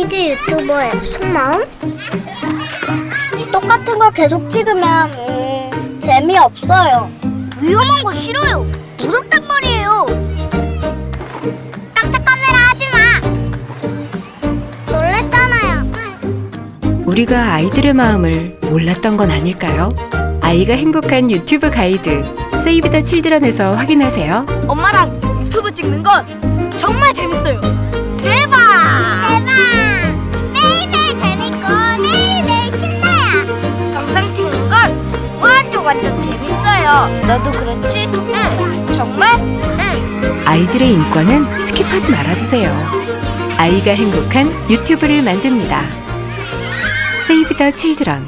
키즈 유튜버의 속마음? 똑같은 걸 계속 찍으면 음, 재미없어요. 위험한 거 싫어요. 무섭단 말이에요. 깜짝 카메라 하지 마. 놀랬잖아요. 우리가 아이들의 마음을 몰랐던 건 아닐까요? 아이가 행복한 유튜브 가이드 세이브 더 칠드런에서 확인하세요. 엄마랑 유튜브 찍는 건 정말 재밌어요. 완전 재밌어요. 너도 그렇지? 응, 정말? 응. 아이들의 인권은 skip하지 말아주세요. 아이가 행복한 유튜브를 만듭니다. 세이브 더 칠드런